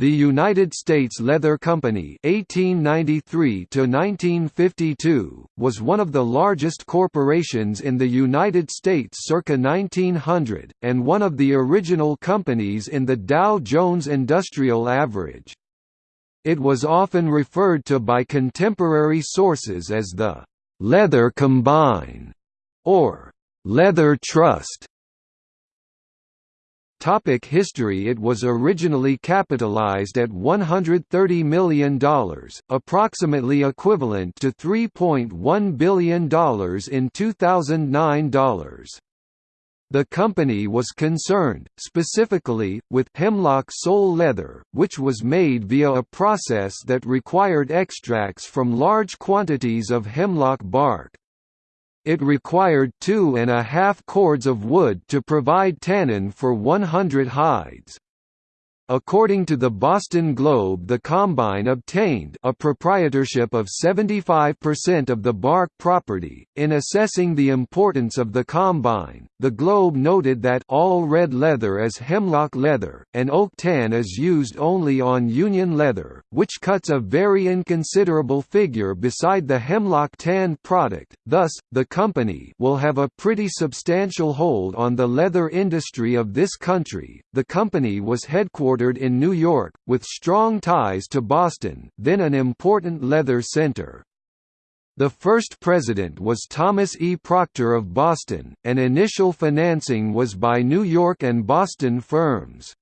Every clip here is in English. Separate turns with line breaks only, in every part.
The United States Leather Company (1893–1952) was one of the largest corporations in the United States circa 1900, and one of the original companies in the Dow Jones Industrial Average. It was often referred to by contemporary sources as the "Leather Combine" or "Leather Trust". Topic history It was originally capitalized at $130 million, approximately equivalent to $3.1 billion in 2009 dollars. The company was concerned, specifically, with hemlock sole leather, which was made via a process that required extracts from large quantities of hemlock bark. It required two and a half cords of wood to provide tannin for 100 hides. According to the Boston Globe the Combine obtained a proprietorship of 75% of the bark property. In assessing the importance of the Combine, the Globe noted that all red leather is hemlock leather, and oak tan is used only on Union leather, which cuts a very inconsiderable figure beside the hemlock tan product, thus, the company will have a pretty substantial hold on the leather industry of this country. The company was headquartered headquartered in New York, with strong ties to Boston then an important leather center. The first president was Thomas E. Proctor of Boston, and initial financing was by New York and Boston firms.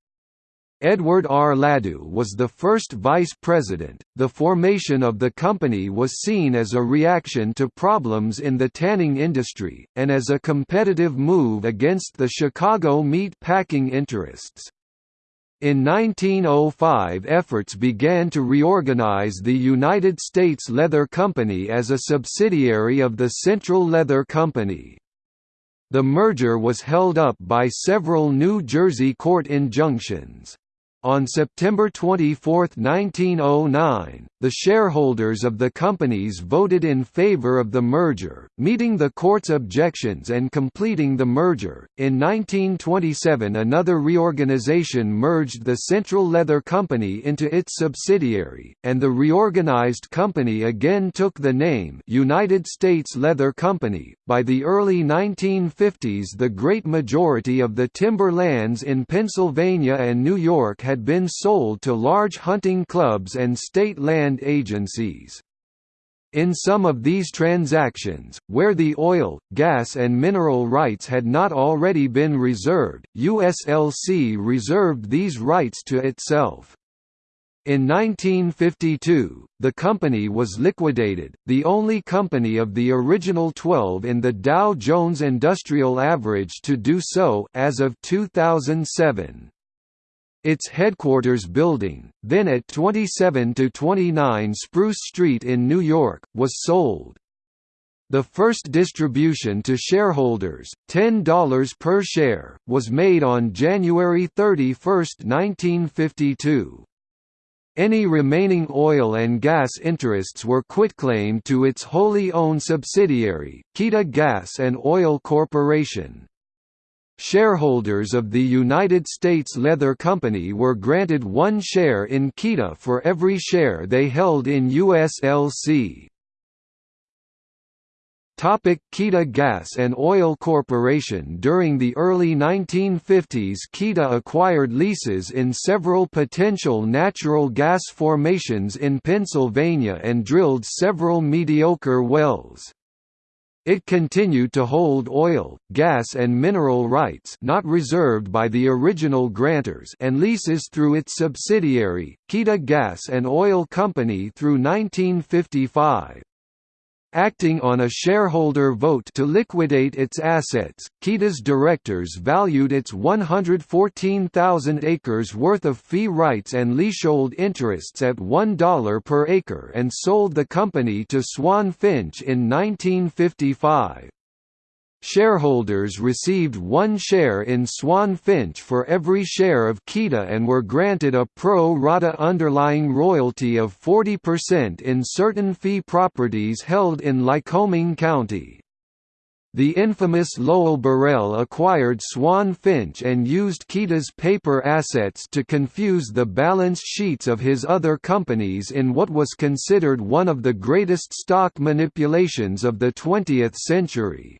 Edward R. Ladue was the first vice president. The formation of the company was seen as a reaction to problems in the tanning industry, and as a competitive move against the Chicago meat packing interests. In 1905 efforts began to reorganize the United States Leather Company as a subsidiary of the Central Leather Company. The merger was held up by several New Jersey court injunctions. On September 24, 1909, the shareholders of the companies voted in favor of the merger, meeting the court's objections and completing the merger. In 1927, another reorganization merged the Central Leather Company into its subsidiary, and the reorganized company again took the name United States Leather Company. By the early 1950s, the great majority of the timber lands in Pennsylvania and New York had been sold to large hunting clubs and state land agencies. In some of these transactions, where the oil, gas and mineral rights had not already been reserved, USLC reserved these rights to itself. In 1952, the company was liquidated, the only company of the original 12 in the Dow Jones Industrial Average to do so as of 2007. Its headquarters building, then at 27–29 Spruce Street in New York, was sold. The first distribution to shareholders, $10 per share, was made on January 31, 1952. Any remaining oil and gas interests were quitclaimed to its wholly owned subsidiary, Kita Gas and Oil Corporation. Shareholders of the United States Leather Company were granted one share in Kita for every share they held in USLC. Topic Gas and Oil Corporation During the early 1950s Kita acquired leases in several potential natural gas formations in Pennsylvania and drilled several mediocre wells. It continued to hold oil, gas and mineral rights not reserved by the original grantors and leases through its subsidiary, Kita Gas and Oil Company through 1955. Acting on a shareholder vote to liquidate its assets, Kita's directors valued its 114,000 acres worth of fee rights and leasehold interests at $1 per acre and sold the company to Swan Finch in 1955. Shareholders received one share in Swan Finch for every share of Kita and were granted a pro rata underlying royalty of 40% in certain fee properties held in Lycoming County. The infamous Lowell Birrell acquired Swan Finch and used Kita's paper assets to confuse the balance sheets of his other companies in what was considered one of the greatest stock manipulations of the 20th century.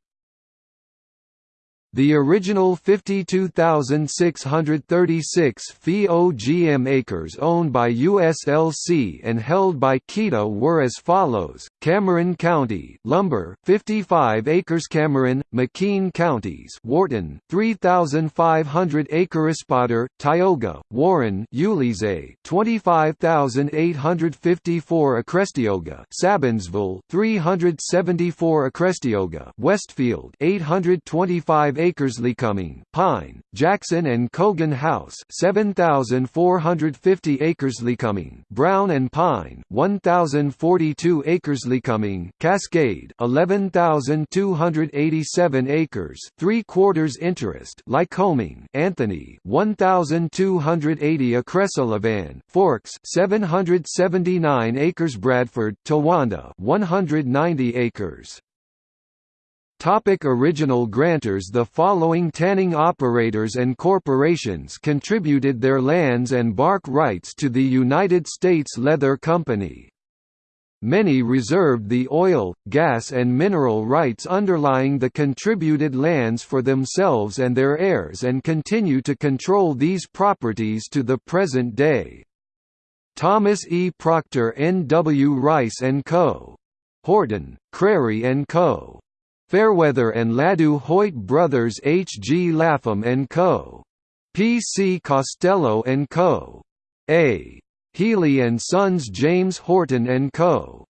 The original 52,636 fee OGM acres owned by USLC and held by Kita were as follows: Cameron County, Lumber, 55 acres; Cameron, McKean counties, Wharton, 3,500 acres; Potter, Tioga, Warren, Ulysses, 25,854 acres; Tioga, Sabinsville, 374 acres; Tioga, Westfield, 825 acres Lycoming, Pine, Jackson and Cogan House 7,450 acres Lycoming, Brown and Pine 1,042 acres Lycoming, Cascade 11,287 acres 3 quarters interest Lycoming, Anthony 1,280 acres Sullivan, Forks 779 acres Bradford, Towanda 190 acres Topic original grantors The following tanning operators and corporations contributed their lands and bark rights to the United States Leather Company. Many reserved the oil, gas and mineral rights underlying the contributed lands for themselves and their heirs and continue to control these properties to the present day. Thomas E. Proctor N. W. Rice & Co. Horton, Crary & Co. Fairweather and Ladue Hoyt Brothers H. G. Lapham & Co. P. C. Costello & Co. A. Healy & Sons James Horton & Co.